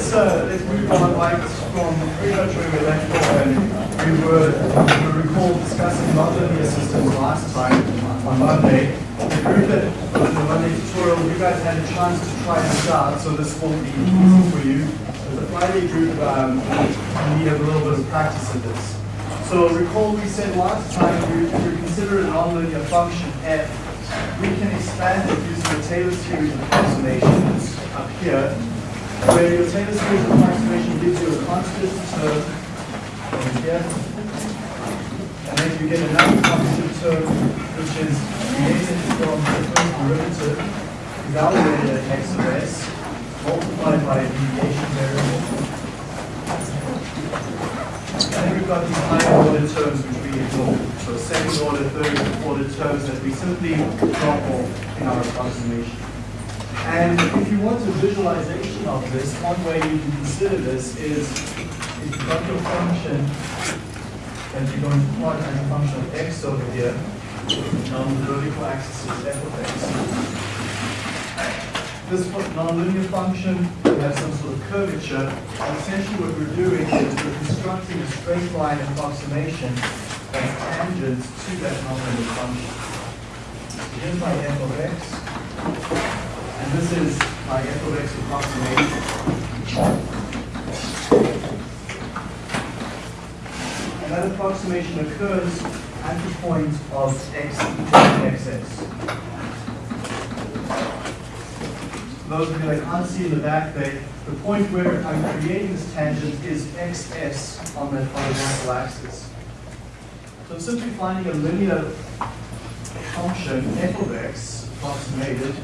let's uh, let's move on right from pretty we left off, and we were we recall discussing nonlinear systems last time on Monday. The group that on the Monday tutorial, you guys had a chance to try this out, so this will be easy for you. The Friday group um, need a little bit of practice in this. So recall we said last time we, we consider a nonlinear function f, we can expand it using the Taylor series approximations up here where your Taylor series approximation gives you a constant term here, and then you get another constant term which is created from the first derivative evaluated at x of s multiplied by a deviation variable. And then we've got these higher order terms which we ignore. So second order, third order terms that we simply drop off in our approximation. And if you want a visualization of this, one way you can consider this is if you've got your function that you're going to plot as a function of x over here, on the vertical axis is f of x. This nonlinear function has some sort of curvature, and essentially what we're doing is we're constructing a straight line approximation that's tangent to that nonlinear function. Here's my f of x. And this is my f of x approximation. And that approximation occurs at the point of x equals xx. Those of you that can't see in the back there, the point where I'm creating this tangent is xs on the horizontal axis. So I'm simply finding a linear function f of x approximated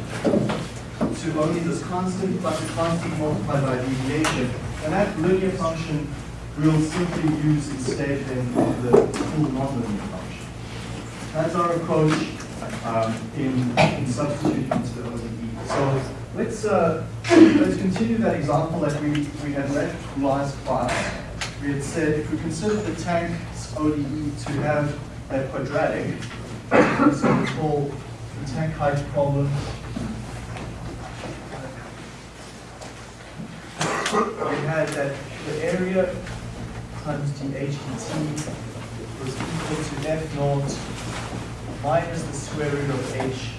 to only this constant plus a constant multiplied by deviation. And that linear function we'll simply use instead in the full nonlinear function. That's our approach um, in, in substituting into the ODE. So let's uh, let's continue that example that we, we had left last class. We had said if we consider the tank's ODE to have a quadratic, so we call the tank height problem we had that the area times dh dt was equal to f naught minus the square root of h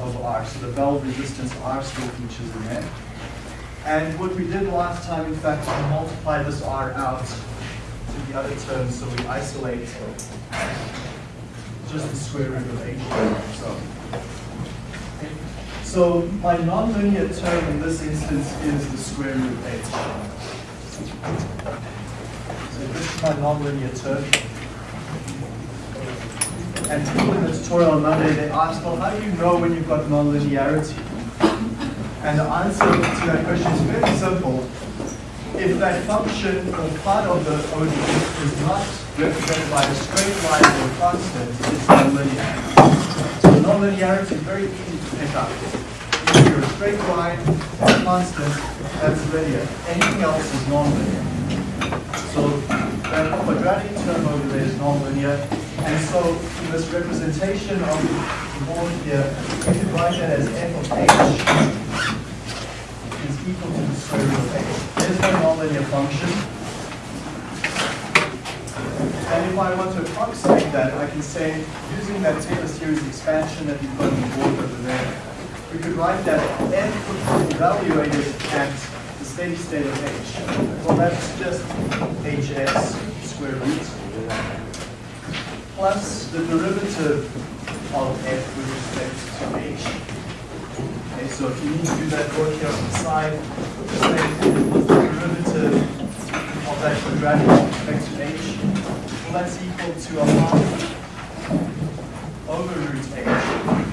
of r. So the valve resistance r still features in there. And what we did last time, in fact, we multiplied this r out to the other terms, so we isolate just the square root of h. So so my nonlinear term in this instance is the square root of h. So this is my nonlinear term. And people in the tutorial on Monday, they asked, well, how do you know when you've got nonlinearity? And the answer to that question is very simple. If that function or part of the ODE is not represented by a straight line or constant, it's nonlinear. So nonlinearity is very easy to pick up straight line, constant, that's linear. Anything else is nonlinear. So that quadratic term over there is nonlinear. And so in this representation of the board here, we can write that as f of h is equal to the square root of h. There's my nonlinear function. And if I want to approximate that, I can say, using that Taylor series expansion that we've got on the board over there, we could write that f evaluated at the steady state of h. Well, that's just hs square root plus the derivative of f with respect to h. Okay, so if you need to do that work here on the side, the derivative of that quadratic with respect to h, well, that's equal to a half over root h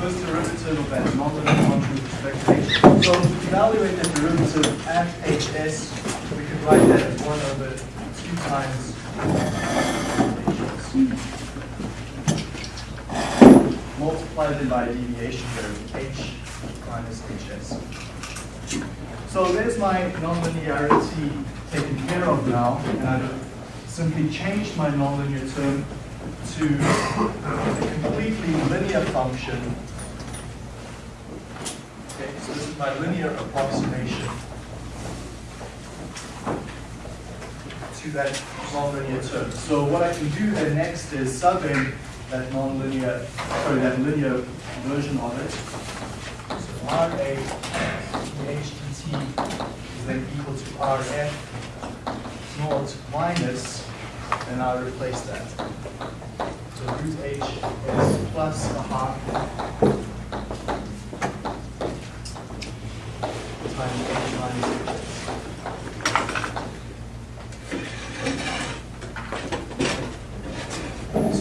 first derivative of that nonlinear function with respect to h. So to evaluate that derivative at hs, we could write that as 1 over 2 times hs. Multiply Multiplied by a deviation variable h minus hs. So there's my nonlinearity taken care of now, and I've simply changed my nonlinear term to a completely linear function So this is my linear approximation to that nonlinear term. So what I can do then next is sub in that nonlinear, sorry, that linear version of it. So RA HDT is then equal to RF naught minus, and I'll replace that. So root H is plus a half times H minus HS. So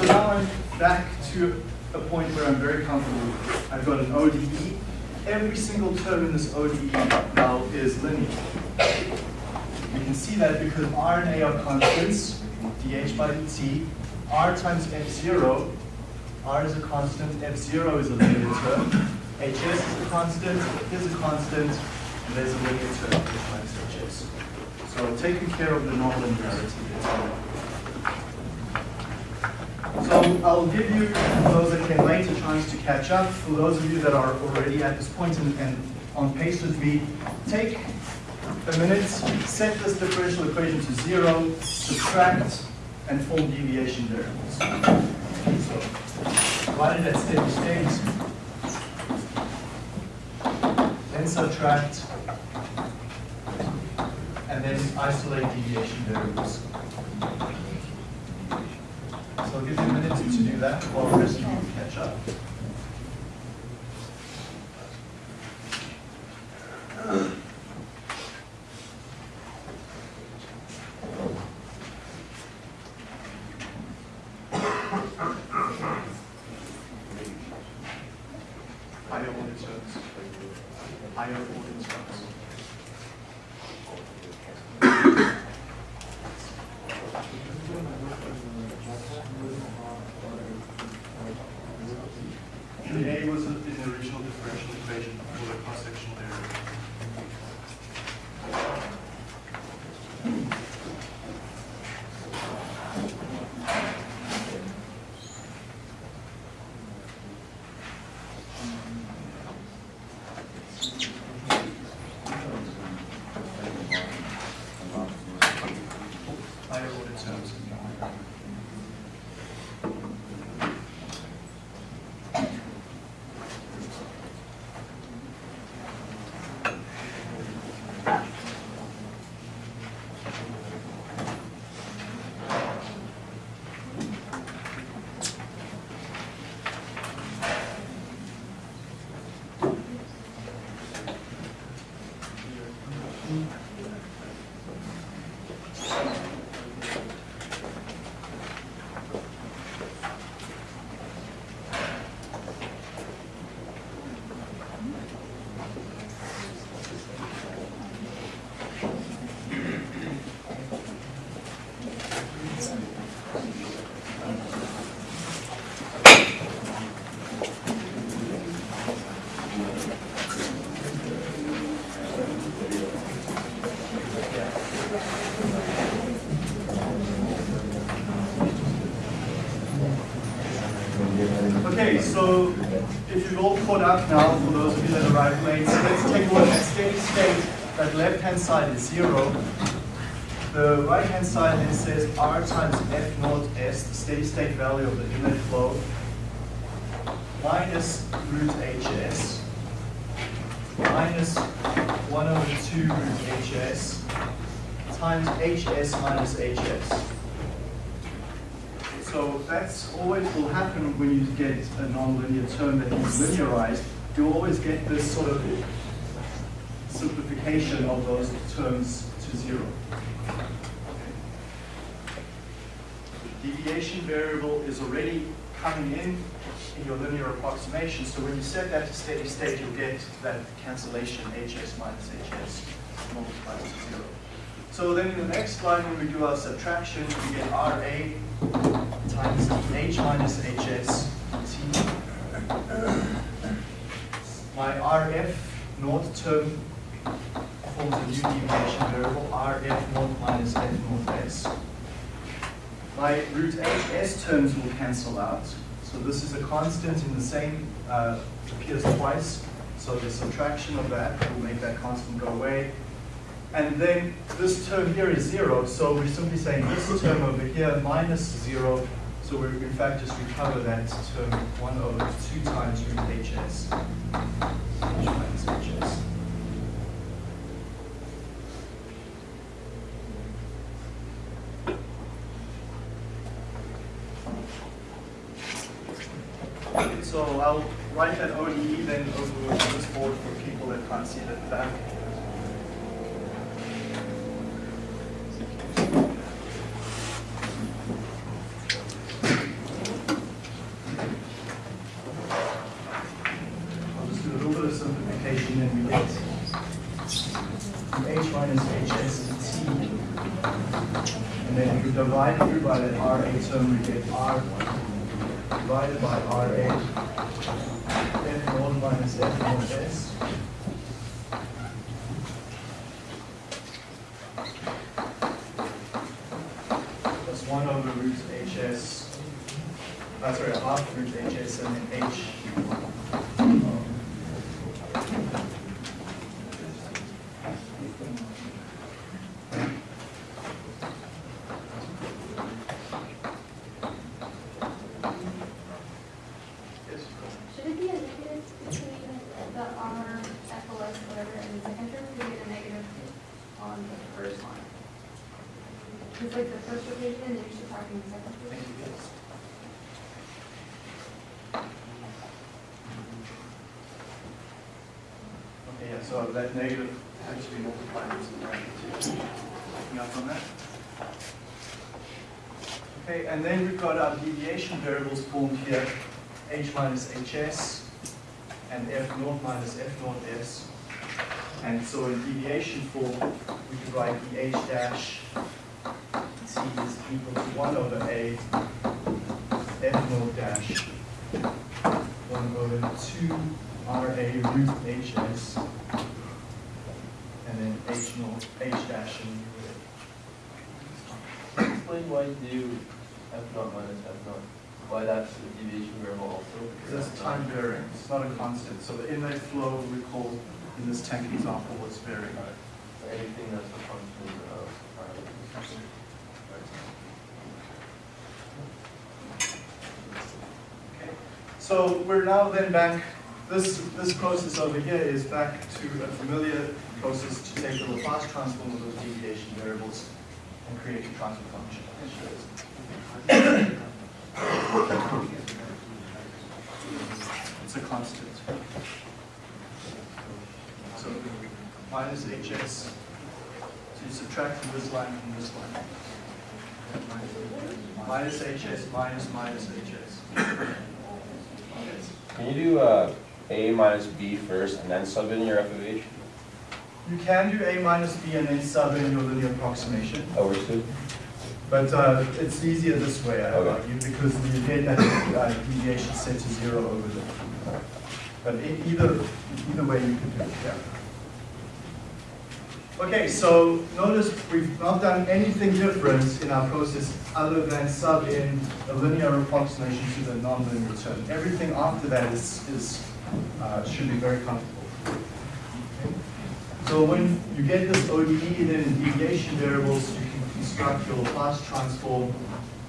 now I'm back to a point where I'm very comfortable. I've got an ODE. Every single term in this ODE now is linear. You can see that because R and A are constants, dH by dt, R times F0, R is a constant, F0 is a linear term, HS is a constant, is a constant, there's a linear term, H minus HS. So taking care of the nonlinearity. So I'll give you, those that came late, a chance to catch up. For those of you that are already at this point and, and on pace with me, take a minute, set this differential equation to zero, subtract, and form deviation variables. So, divided at steady state, then subtract, and then isolate deviation variables. So I'll give you a minute to do that while the rest of you catch up. Caught up now, for those of you that arrived late, so let's take a look at steady state. That left-hand side is zero. The right-hand side then says R times F naught S, the steady state value of the inlet flow, minus root HS, minus 1 over 2 root HS, times HS minus HS. That's always will happen when you get a nonlinear term that is linearized. You'll always get this sort of simplification of those terms to zero. The deviation variable is already coming in in your linear approximation. So when you set that to steady state, you'll get that cancellation hs minus hs multiplied to zero. So then in the next line, when we do our subtraction, we get RA times H minus HS T. My RF naught term forms a new deviation variable, RF naught minus F naught S. My root HS terms will cancel out. So this is a constant in the same, uh, appears twice. So the subtraction of that will make that constant go away. And then this term here is zero, so we're simply saying this term over here minus zero, so we in fact just recover that term one over two times root hs. So I'll write that ODE then over this board for people that can't see that back. I'll just do a little bit of simplification and we get h minus hs t. And then if you divide it through by that RA term, we get R by RA f naught minus f naught s. Plus 1 over root hs, uh, sorry, half root hs and then h. um, yes, Should it be a negative between the R, FOS, whatever, and the second term, we get a negative on the first line? It's like the first rotation, and then you should talk in the second Thank rotation. you, yes. Okay, yeah, so that negative has to be multiplied with some bracket too. Picking up on that? Okay, and then we've got deviation variables formed here, h minus hs and f naught minus f naught s. And so in deviation form, we could write the h dash t is equal to 1 over a f naught dash 1 over 2 ra root hs and then h naught, h dash and. Explain why you do f naught minus f naught, why that's a deviation variable also. Because that's time varying, it's not a constant. So the inlet flow, recall in this tank example, was varying. Or Anything that's a function of. Okay. So we're now then back, this, this process over here is back to a familiar process to take the Laplace transform of those deviation variables and create a transfer function. It's a constant. So minus hs to subtract from this line from this line. Minus hs minus minus hs. Can you do uh, A minus B first and then sub in your f of h You can do a minus b and then sub in your linear approximation, over 2? But uh, it's easier this way, I Okay. argue, because you get that uh, deviation set to zero over there. But either, either way you can do it, yeah. Okay, so notice we've not done anything different in our process other than sub in a linear approximation to the nonlinear term. Everything after that is, is, uh, should be very comfortable. Okay. So when you get this ODE, then in deviation variables, you construct your Laplace transform,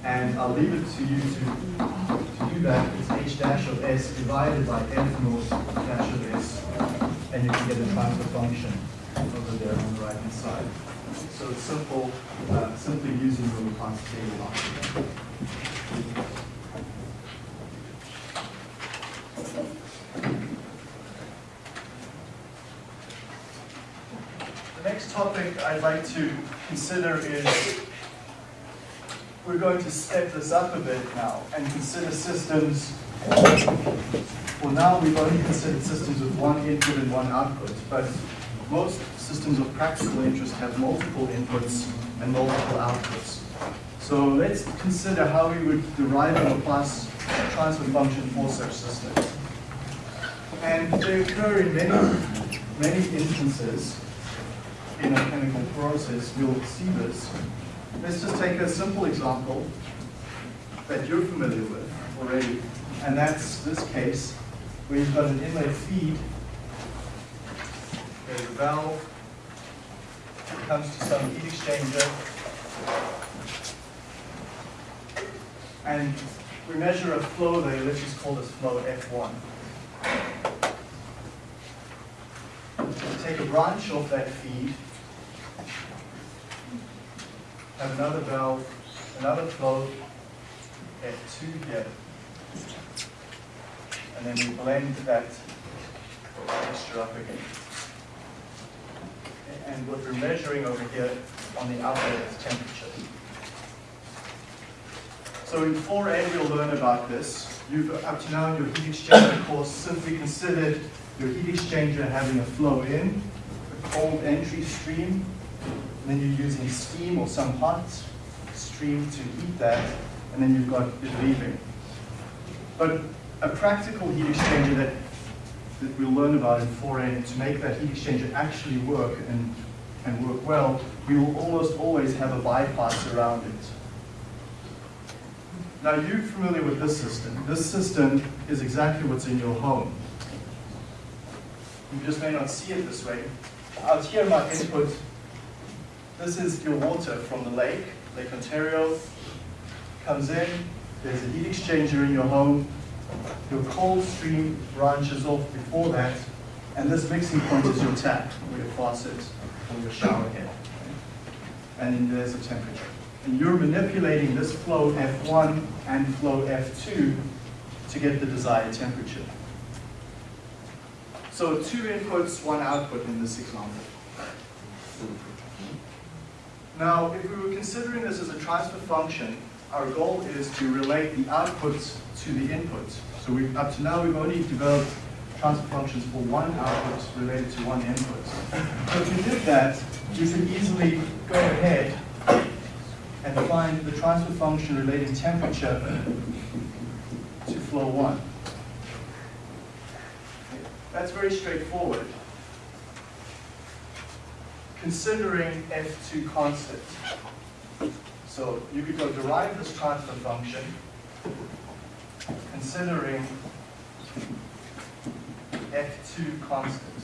and I'll leave it to you to, to do that. It's h dash of s divided by f naught dash of s, and you can get a transfer function over there on the right-hand side. So it's simple, uh, simply using the Laplace table. The next topic I'd like to consider is, we're going to step this up a bit now and consider systems, well now we've only considered systems with one input and one output, but most systems of practical interest have multiple inputs and multiple outputs. So let's consider how we would derive a Laplace transfer function for such systems. And they occur in many, many instances in a chemical process, we'll see this. Let's just take a simple example that you're familiar with already, and that's this case where you've got an inlet feed there's a valve, it comes to some heat exchanger, and we measure a flow there, let's just call this flow F1. We take a branch off that feed, another valve, another flow, F2 here. And then we blend that mixture up again. And what we're measuring over here on the outlet is temperature. So in 4A, you'll learn about this. You've, up to now in your heat exchanger course, simply considered your heat exchanger having a flow in, a cold entry stream, then you're using steam or some hot stream to heat that, and then you've got it leaving. But a practical heat exchanger that, that we'll learn about in 4A, to make that heat exchanger actually work and, and work well, we will almost always have a bypass around it. Now you're familiar with this system. This system is exactly what's in your home. You just may not see it this way. Out here my input, this is your water from the lake, Lake Ontario, comes in, there's a heat exchanger in your home, your cold stream branches off before that, and this mixing point is your tap, or your faucet, or your shower head. And then there's a temperature. And you're manipulating this flow F1 and flow F2 to get the desired temperature. So two inputs, one output in this example. Now, if we were considering this as a transfer function, our goal is to relate the outputs to the inputs. So we up to now, we've only developed transfer functions for one output related to one input. So if you did that, you could easily go ahead and find the transfer function relating temperature to flow one. That's very straightforward. Considering F2 constant. So you could go derive this transfer function considering F2 constant.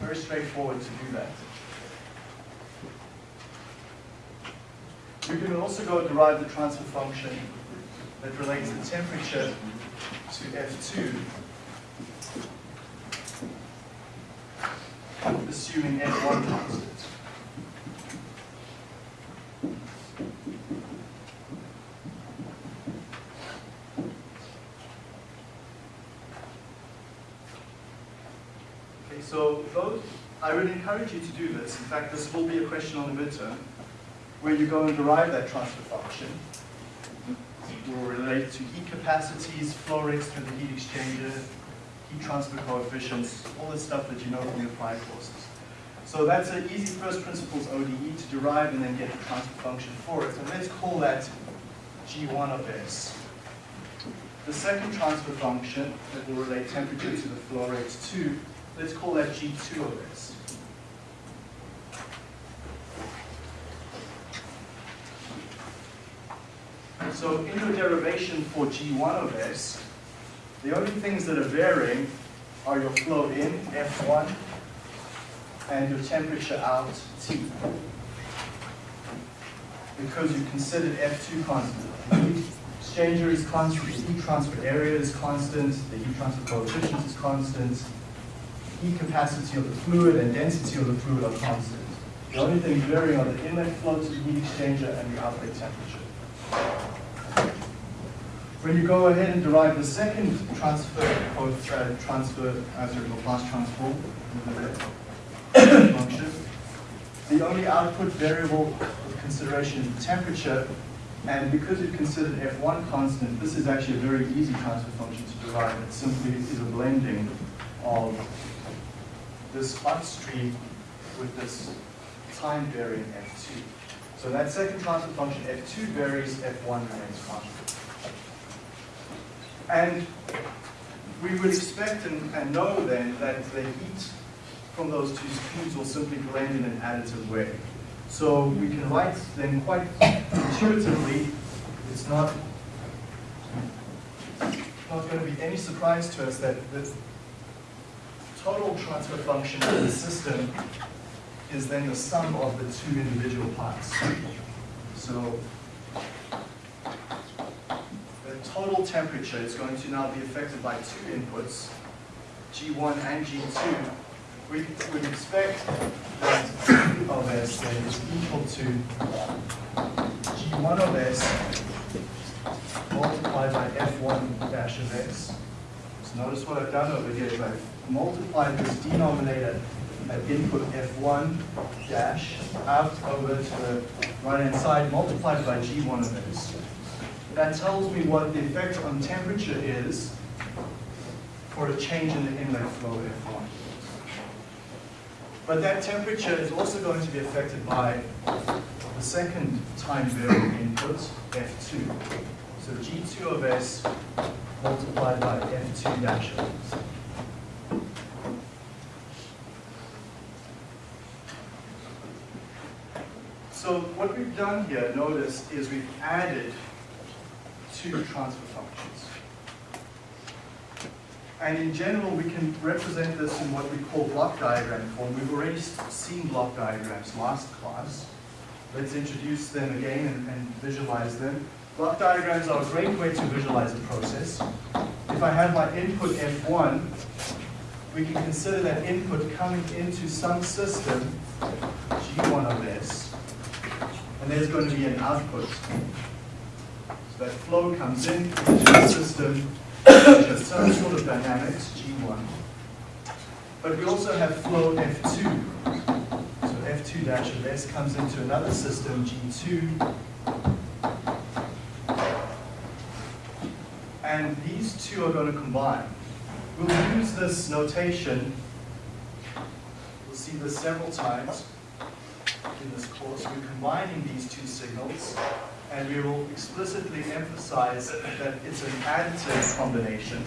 Very straightforward to do that. You can also go derive the transfer function that relates the temperature to F2, assuming F1 constant. Okay, so those, I would encourage you to do this. In fact, this will be a question on the midterm where you go and derive that transfer function. It will relate to heat capacities, flow rates through the heat exchanger, heat transfer coefficients, all the stuff that you know from your prior courses. So that's an easy first principles ODE to derive and then get the transfer function for it. And let's call that G1 of S. The second transfer function that will relate temperature to the flow rate to, let's call that G2 of S. So in your derivation for G1 of S, the only things that are varying are your flow in, F1, and your temperature out, T. Because you considered F2 constant. The heat exchanger is constant, the heat transfer area is constant, the heat transfer coefficient is constant, heat capacity of the fluid and density of the fluid are constant. The only things varying are the inlet flow to the heat exchanger and the outlet temperature. When you go ahead and derive the second transfer uh, transfer as a Laplace transform the only output variable of consideration is temperature, and because you've considered F1 constant, this is actually a very easy transfer function to derive. It simply is a blending of this hot stream with this time varying F2. So that second transfer function, F2 varies, F1 remains constant. And we would expect and, and know then that the heat from those two streams will simply blend in an additive way. So we can write then quite intuitively, it's not, not going to be any surprise to us that the total transfer function of the system is then the sum of the two individual parts. So the total temperature is going to now be affected by two inputs, G1 and G2. We would expect that G of S then is equal to G1 of S multiplied by F1 dash of S. So notice what I've done over here is I've multiplied this denominator at input F1 dash out over to the right-hand side, multiplied by G1 of S. That tells me what the effect on temperature is for a change in the inlet flow F1. But that temperature is also going to be affected by the second time variable input, F2. So G2 of S multiplied by F2 dash of S. So what we've done here, notice, is we've added two transfer functions. And in general, we can represent this in what we call block diagram form. We've already seen block diagrams last class. Let's introduce them again and, and visualize them. Block diagrams are a great way to visualize a process. If I have my input F1, we can consider that input coming into some system, G1 of S, and there's going to be an output. So that flow comes in into the system, some sort of dynamics, G1. But we also have flow F2. So F2 dash of S comes into another system, G2. And these two are going to combine. We'll use this notation, we'll see this several times in this course. We're combining these two signals, and we will explicitly emphasize that it's an additive combination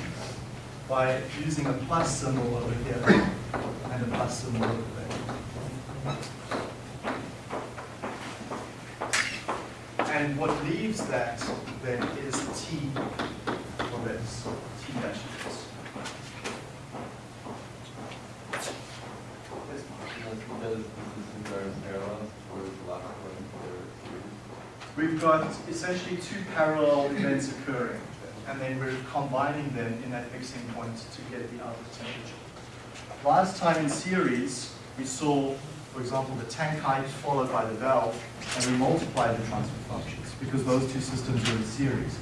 by using a plus symbol over here and a plus symbol over there. And what leaves that then is T of S, T dash of S. Yes, Mark? Because the systems are in parallel, or the last one, they're We've got essentially two parallel events occurring, and then we're combining them in that mixing point to get the output temperature. Last time in series, we saw, for example, the tank height followed by the valve, and we multiplied the transfer functions because those two systems are in series.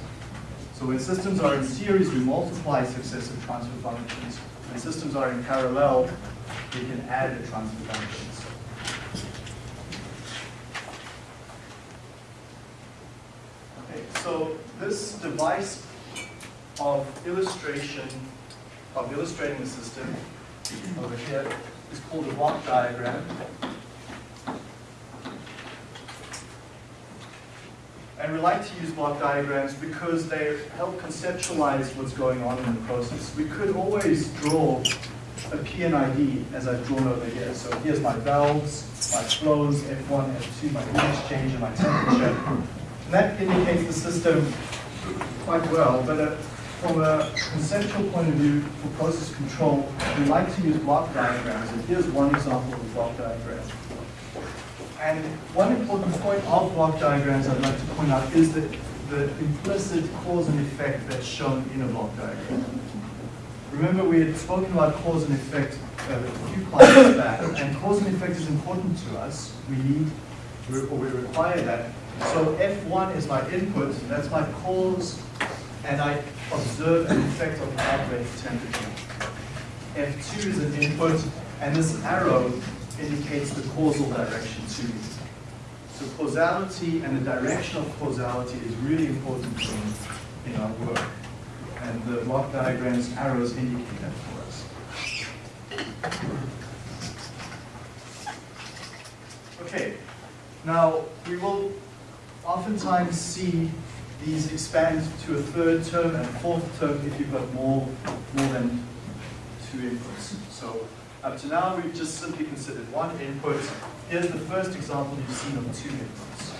So when systems are in series, we multiply successive transfer functions. When systems are in parallel, we can add the transfer functions. Okay, so this device of illustration, of illustrating the system over here is called a block diagram. And we like to use block diagrams because they help conceptualize what's going on in the process. We could always draw a P&ID as I've drawn over here. So here's my valves, my flows, F1, F2, my heat exchange, and my temperature. That indicates the system quite well, but uh, from a conceptual point of view for process control, we like to use block diagrams. And here's one example of a block diagram. And one important point of block diagrams I'd like to point out is that the implicit cause and effect that's shown in a block diagram. Remember, we had spoken about cause and effect uh, a few classes back, and cause and effect is important to us. We need, or we require that. So F1 is my input, that's my cause, and I observe an effect on the outlet temperature. F2 is an input, and this arrow indicates the causal direction to me. So causality and the direction of causality is really important in, in our work. And the block diagrams arrows indicate that for us. Okay, now we will oftentimes see these expand to a third term and a fourth term if you've got more, more than two inputs. So up to now, we've just simply considered one input. Here's the first example you've seen of two inputs.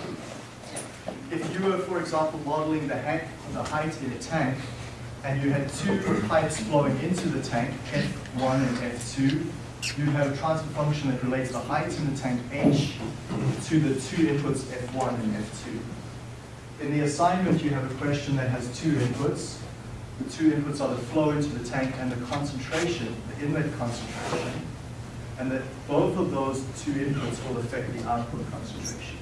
If you were, for example, modeling the, ha- the height in a tank, and you had two pipes flowing into the tank, F1 and F2, you have a transfer function that relates the height in the tank H to the two inputs F1 and F2. In the assignment, you have a question that has two inputs. The two inputs are the flow into the tank and the concentration, the inlet concentration. And that both of those two inputs will affect the output concentration.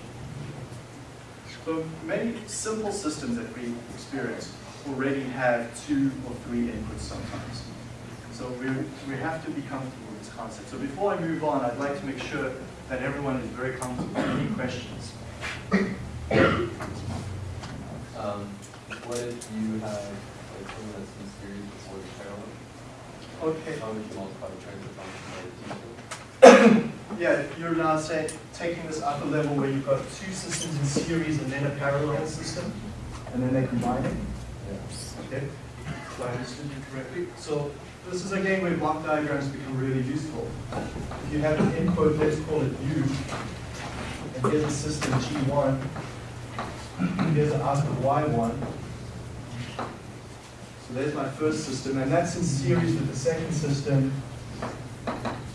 So many simple systems that we experience already have two or three inputs sometimes. So we, we have to be comfortable this concept. So before I move on, I'd like to make sure that everyone is very comfortable. With any questions? Um, what if you have like something that's in series before the parallel? Okay. How would you multiply the transfer function by the? Yeah, you're now say, taking this upper level where you've got two systems in series and then a parallel system, and then they combine it. Yeah. Okay, so I understood you correctly. So this is again where block diagrams become really useful. If you have an input, let's call it U, and here's a system G1, here's an output Y1. So there's my first system, and that's in series with the second system,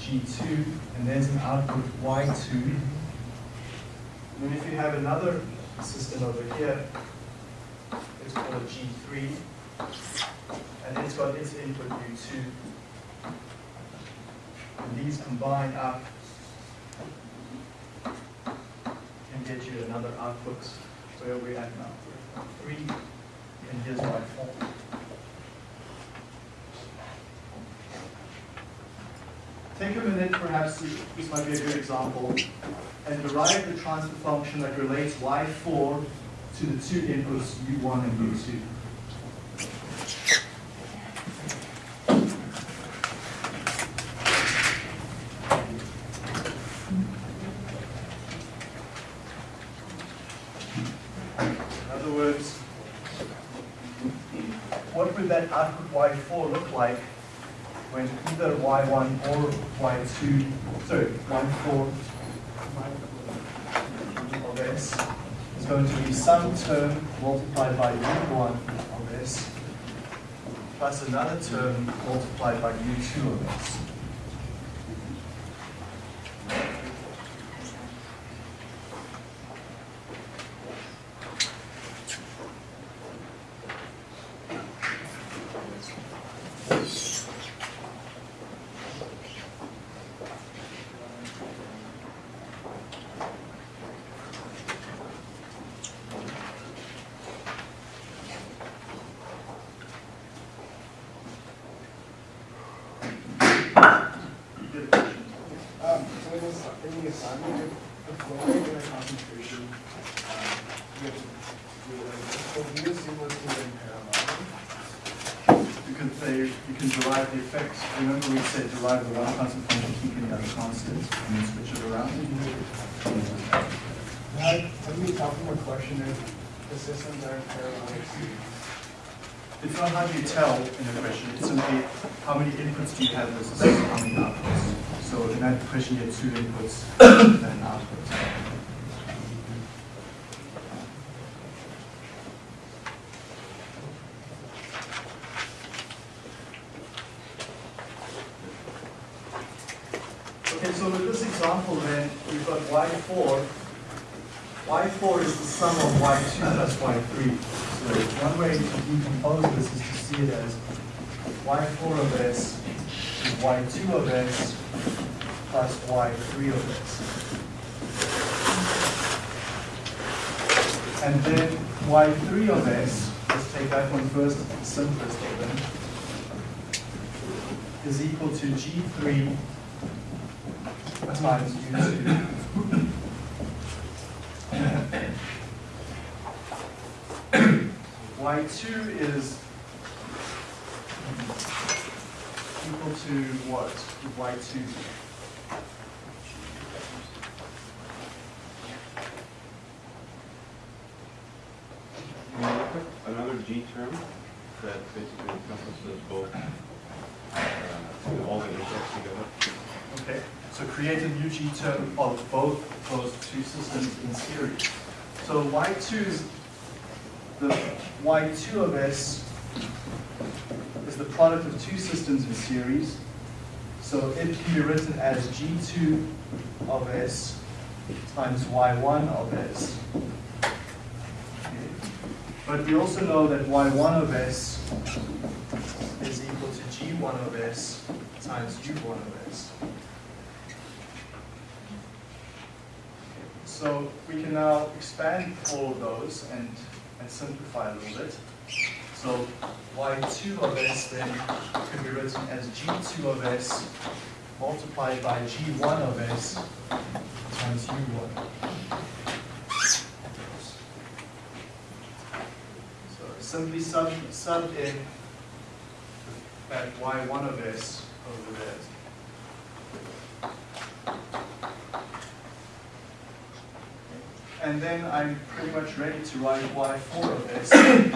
G2, and there's an output Y2. And then if you have another system over here, let's call it G3, and it's got its input U2. And these combine up and get you another output where we're at now. We're at Three, and here's my four. Take a minute, perhaps, this might be a good example, and derive the transfer function that relates y4 to the two inputs u1 and u2. In other words, what would that output y4 look like when either y1 or y2, sorry, y4 of s is going to be some term multiplied by u1 of s plus another term multiplied by u2 of s. Good question. Um, so in this, in the assignment, the flow rate and the concentration, um, you have to do it, so we assume let's do it in can say, you can derive the effects, remember we said derive the one constant function, keeping other constant, and then switch it around? How do you tell from a question if the systems are in parallel? It's not how do you tell in a question, it's simply how many inputs do you have versus how many outputs. So in that question, you had two inputs and an output. y4 is the sum of y2 plus y3. So one way to decompose this is to see it as y4 of s is y2 of s plus y3 of s. And then y3 of s, let's take that one first, simplest of them, is equal to g3 times u2 Y2 is equal to what Y2? Another G term that basically encompasses both, uh, all the inputs together. Okay, so create a new G term of both those two systems in series. So Y2 is the Y2 of S is the product of two systems in series. So it can be written as G2 of S times Y1 of S. But we also know that Y1 of S is equal to G1 of S times U1 of S. So we can now expand all of those and, and simplify a little bit. So y2 of s then can be written as g2 of s multiplied by g1 of s times u1. So simply sub, sub in that y1 of s over there. And then I'm pretty much ready to write y4 of s. I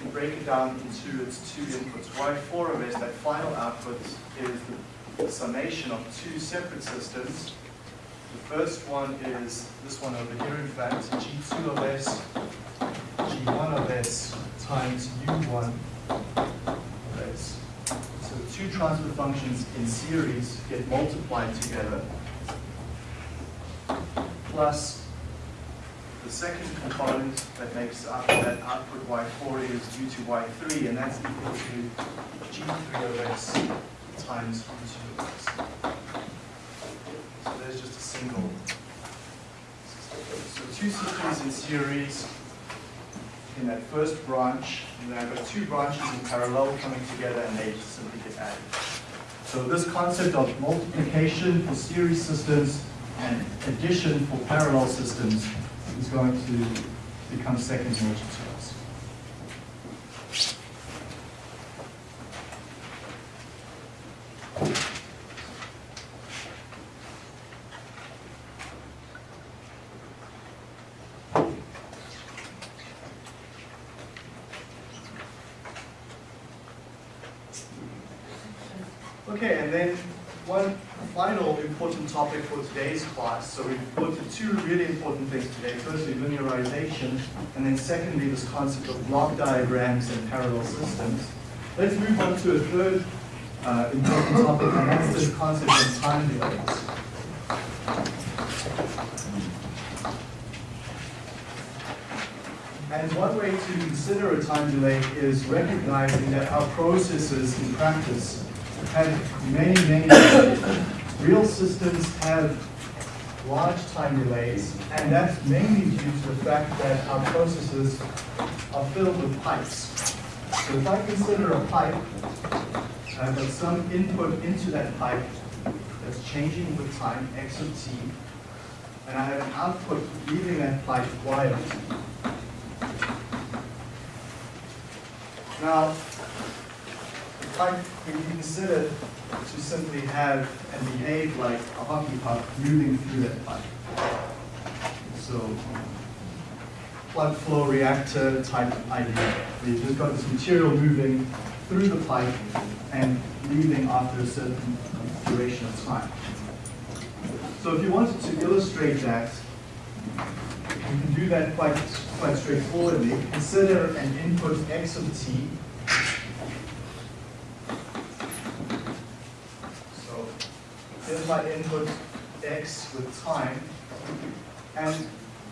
can break it down into its two inputs. y4 of s, that final output, is the summation of two separate systems. The first one is this one over here, in fact, g2 of s, g1 of s times u1 of s. So two transfer functions in series get multiplied together plus the second component that makes up that output y4 is due to y3, and that's equal to g3 of s times u2 of s. So there's just a single. So two systems in series in that first branch, and then I've got two branches in parallel coming together, and they simply get added. So this concept of multiplication for series systems and addition for parallel systems is going to become second nature to us. Okay, and then one final important topic for today's class. So we've looked at two really important things today. Firstly, linearization, and then secondly, this concept of block diagrams and parallel systems. Let's move on to a third uh, important topic, and that's this concept of time delays. And one way to consider a time delay is recognizing that our processes in practice have many, many. Real systems have large time delays, and that's mainly due to the fact that our processes are filled with pipes. So if I consider a pipe, I've got some input into that pipe that's changing with time, x of t, and I have an output leaving that pipe, y of t. Now, can be considered to simply have and behave like a hockey puck moving through that pipe. So, plug flow reactor type idea. where You've just got this material moving through the pipe and leaving after a certain duration of time. So if you wanted to illustrate that, you can do that quite, quite straightforwardly. Consider an input x of t So here's my input x with time, and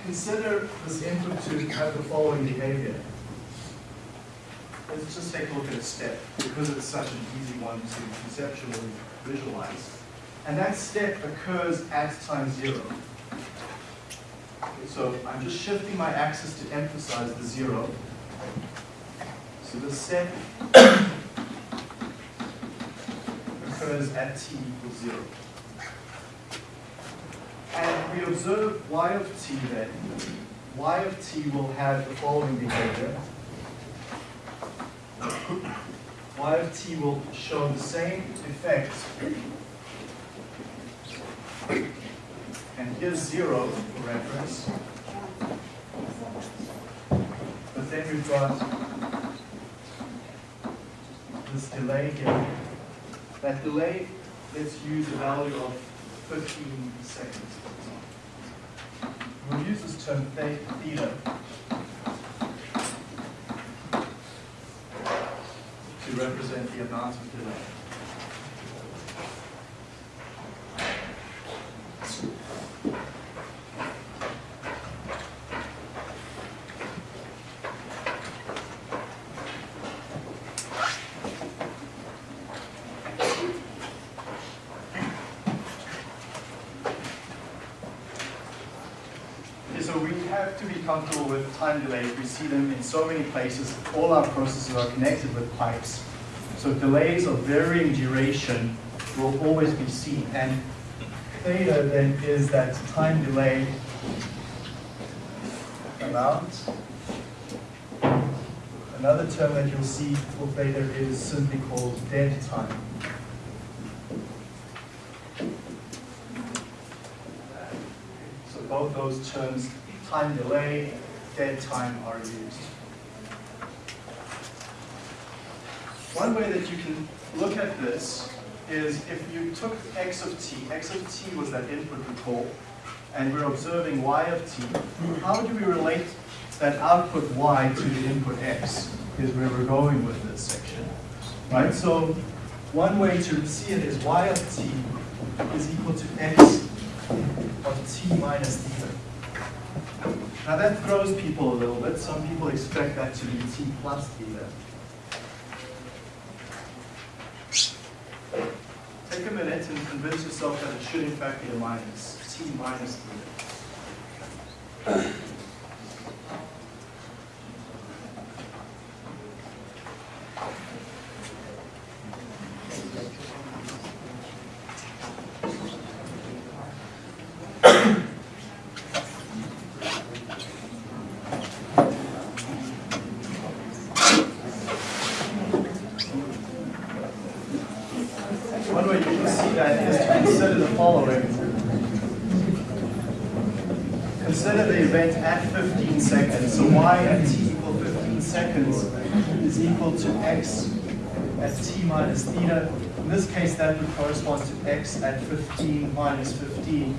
consider this input to have the following behavior. Let's just take a look at a step, because it's such an easy one to conceptually visualize. And that step occurs at time zero. So I'm just shifting my axis to emphasize the zero. So the step occurs at t equals zero. And we observe y of t then. y of t will have the following behavior. y of t will show the same effect. And here's zero for reference. But then we've got this delay here. That delay, let's use a value of 15 seconds. We'll use this term theta to represent the advancement delay. With time delays. We see them in so many places. All our processes are connected with pipes. So delays of varying duration will always be seen. And theta then is that time delay amount. Another term that you'll see for theta is simply called dead time. So both those terms, time delay, dead time are used. One way that you can look at this is if you took x of t, x of t was that input recall, and we're observing y of t, how do we relate that output y to the input x is where we're going with this section. Right, so one way to see it is y of t is equal to x of t minus theta. Now that throws people a little bit. Some people expect that to be t plus theta. Take a minute and convince yourself that it should in fact be a minus, t minus theta. One way you can see that is to consider the following. Consider the event at 15 seconds. So y at t equal 15 seconds is equal to x at t minus theta. In this case, that would correspond to at 15 minus 15,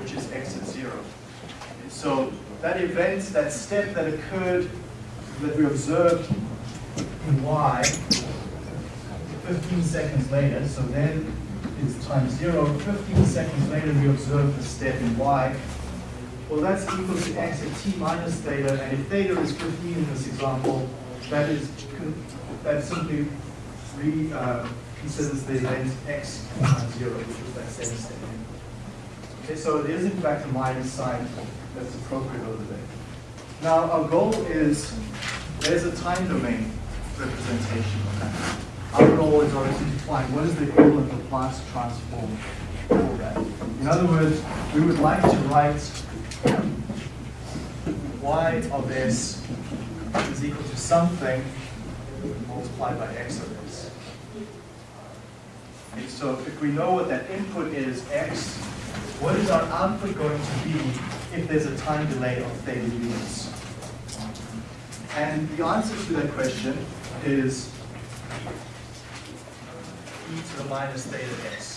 which is x at 0. So that event, that step that occurred, that we observed in y, 15 seconds later, so then it's time zero. 15 seconds later, we observe the step in y. Well, that's equal to x at t minus theta, and if theta is 15 in this example, that is that simply re, uh, considers the event x times zero, which was that same statement. Okay, so it is in fact a minus sign that's appropriate over there. Now, our goal is there's a time domain representation of that. Our goal is obviously to find what is the equivalent of Laplace transform for that. In other words, we would like to write y of s is equal to something multiplied by x of s. So if we know what that input is, x, what is our output going to be if there's a time delay of theta units? And the answer to that question is e to the minus theta s.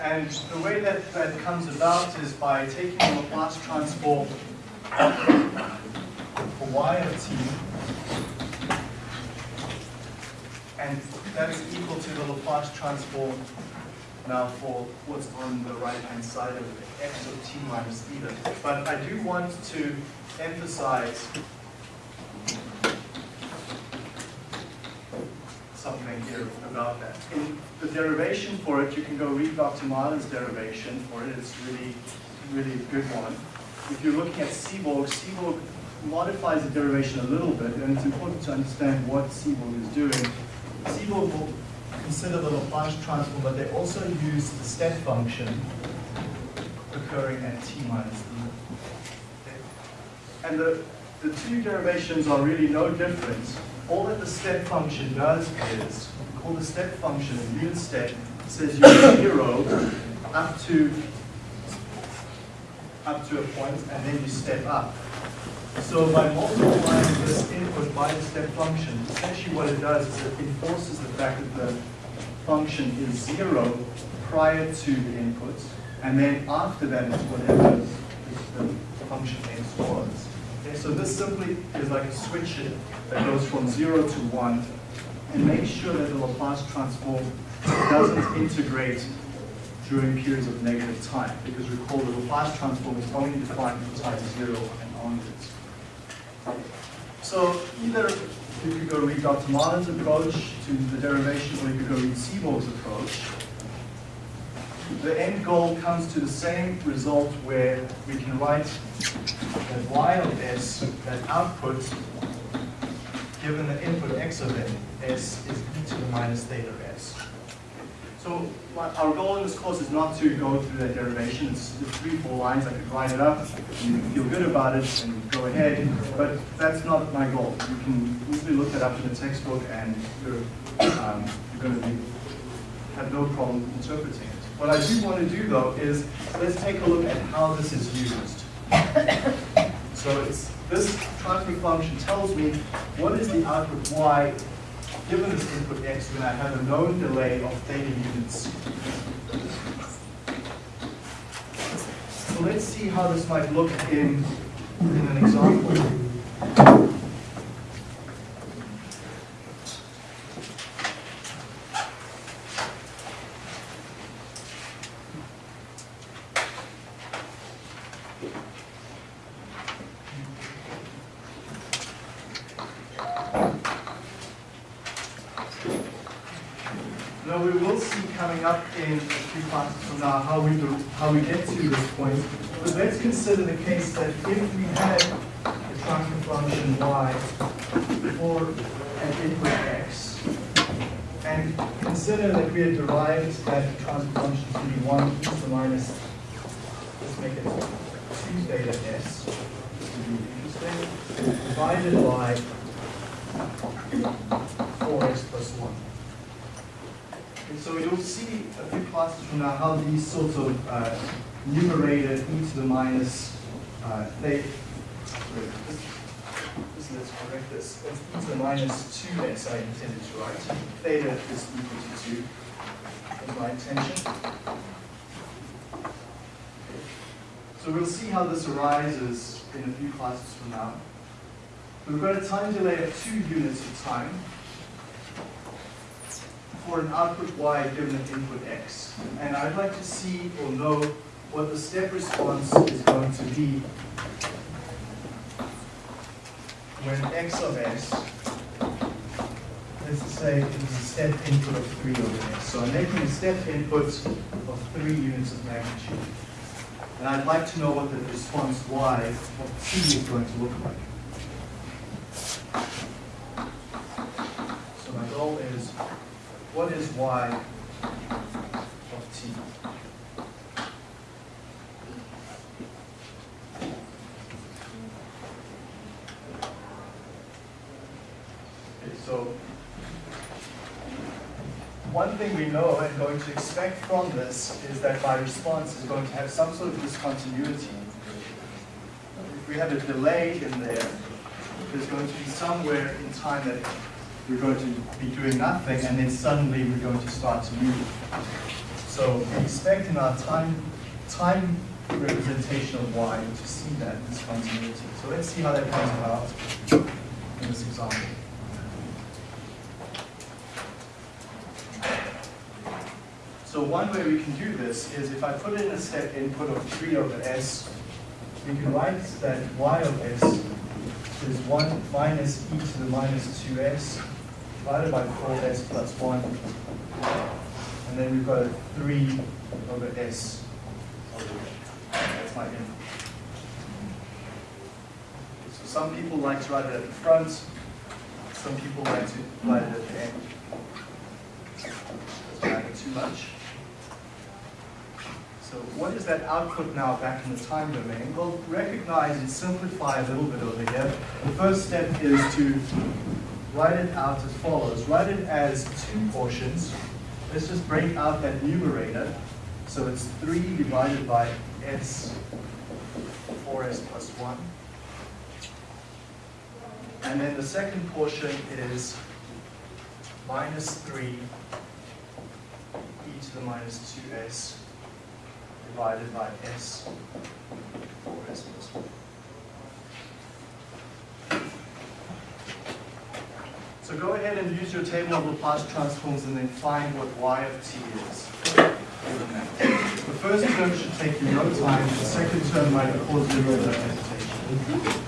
And the way that that comes about is by taking the Laplace transform for y of t, and that is equal to the Laplace transform now for what's on the right-hand side of x of t minus theta. But I do want to emphasize about that. In the derivation for it, you can go read Dr. Marlin's derivation for it. It's really, really a good one. If you're looking at Seborg, Seborg modifies the derivation a little bit, and it's important to understand what Seborg is doing. Seborg will consider the Laplace transform, but they also use the step function occurring at t minus theta. And the, the two derivations are really no different all that the step function does is, we call the step function a unit step, says you're zero up to, up to a point, and then you step up. So by multiplying this input by the step function, essentially what it does is it enforces the fact that the function is zero prior to the input, and then after that is whatever the function x was. So this simply is like a switch that goes from zero to one, and makes sure that the Laplace transform doesn't integrate during periods of negative time, because recall the Laplace transform is only defined from time zero and onwards. So either you could go read Dr. Marlin's approach to the derivation, or you could go read Seborg's approach. The end goal comes to the same result where we can write that y of s, that output, given the input x of n, s is e to the minus theta s. So our goal in this course is not to go through that derivation. It's, it's three, four lines. I could write it up. You feel good about it and go ahead. But that's not my goal. You can easily look that up in the textbook and you're, um, you're going to be, have no problem interpreting it. What I do want to do though is let's take a look at how this is used. So it's this transfer function tells me what is the output y given this input x when I have a known delay of theta units. So let's see how this might look in, in an example. Now we will see coming up in a few classes from now how we do, how we get to this point. But let's consider the case that if we had a transfer function y for an input x, and consider that we had derived that transfer function to be one e to the minus, let's make it two theta s, divided by four x plus one. And so you'll see a few classes from now how these sorts of uh, numerated e to the minus uh, this, let's correct this. It's e to the minus 2s I intended to write. Theta is equal to 2 is my intention. So we'll see how this arises in a few classes from now. We've got a time delay of 2 units of time for an output y given an input x. And I'd like to see or know what the step response is going to be when x of s, let's say it is a step input of 3 over s. So I'm making a step input of 3 units of magnitude. And I'd like to know what the response y of t is going to look like. So my goal is what is y of t? Okay, so one thing we know and going to expect from this is that my response is going to have some sort of discontinuity. If we have a delay in there, there's going to be somewhere in time that we're going to be doing nothing, and then suddenly we're going to start to move. So we expect in our time, time representation of y to see that discontinuity. So let's see how that comes about in this example. So one way we can do this is if I put in a step input of 3 over s, we can write that y of s is 1 minus e to the minus 2s divided by 4s plus 1. And then we've got a 3 over s. That's my input. So some people like to write it at the front. Some people like to write it at the end. Matter too much. So what is that output now back in the time domain? Well, recognize and simplify a little bit over here. The first step is to write it out as follows. Write it as two portions. Let's just break out that numerator. So it's 3 divided by s, 4s plus 1. And then the second portion is minus 3 e to the minus 2s divided by s, 4s plus 1. So go ahead and use your table of Laplace transforms and then find what y of t is. The first term should take you no time, the second term might cause you a little bit of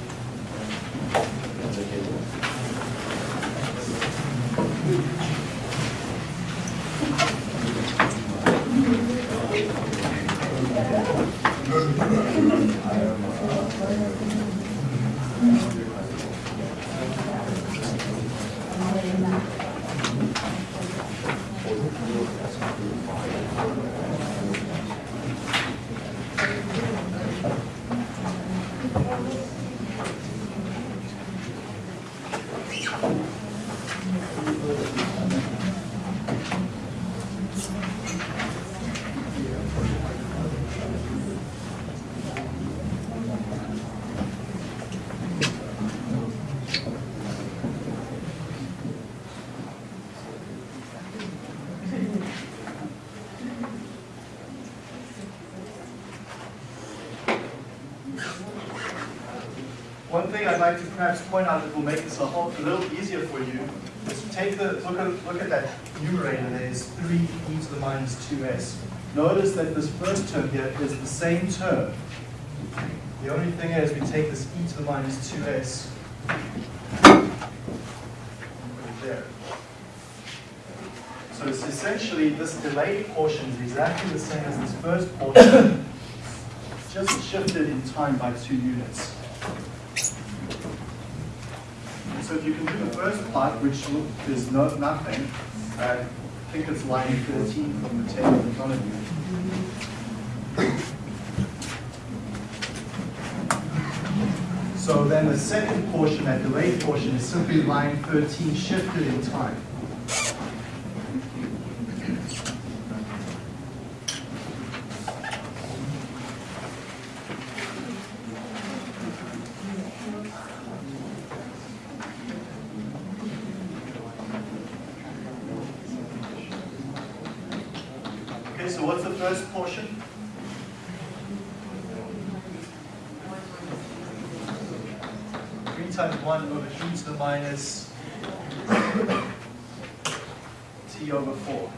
thing I'd like to perhaps point out that will make this a whole, a little easier for you is take the, look at, look at that numerator, there's 3 e to the minus 2s. Notice that this first term here is the same term. The only thing is we take this e to the minus 2s and put it there. So it's essentially this delayed portion is exactly the same as this first portion, just shifted in time by two units. So if you can do the first part, which is no, nothing, I think it's line 13 from the table in front of you. So then the second portion, that delayed portion, is simply line 13 shifted in time. Okay, so what's the first portion? Three times one over e to the minus t over four.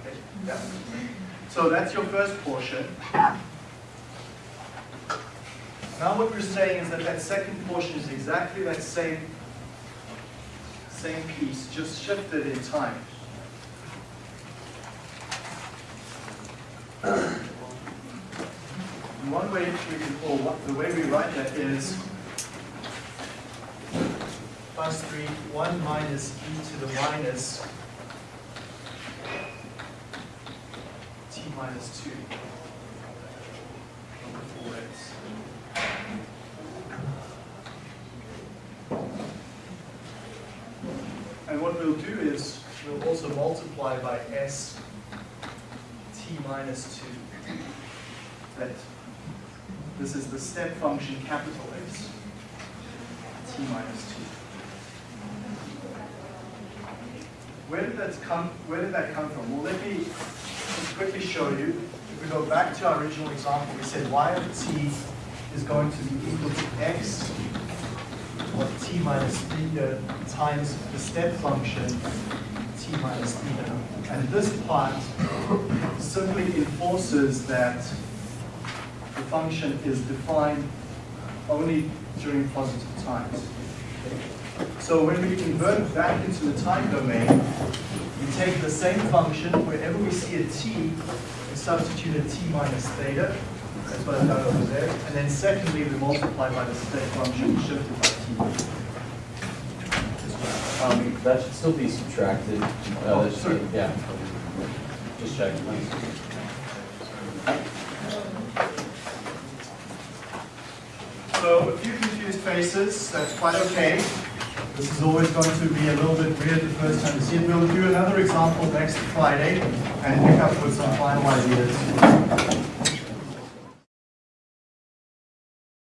Okay, yeah. So that's your first portion. Now what we're saying is that that second portion is exactly that same same piece, just shifted in time. And One way we can, or what, the way we write that is plus three, one minus e to the minus t minus two over four x. And what we'll do is, we'll also multiply by s t minus 2. That this is the step function capital S, t minus 2. Where did that come, where did that come from? Well, let me quickly show you. If we go back to our original example, we said y of t is going to be equal to x of t minus theta uh, times the step function t minus theta. And this part simply enforces that function is defined only during positive times. So when we convert back into the time domain, we take the same function, wherever we see a t, we substitute a t minus theta, that's what I've done over there, and then secondly, we multiply by the step function shifted by t. Um, that should still be subtracted. Uh, Oh, should-. Yeah. Just checking. So a few confused that's quite okay. This is always going to be a little bit weird the first time you see it. We'll do another example next Friday and pick up with some final ideas.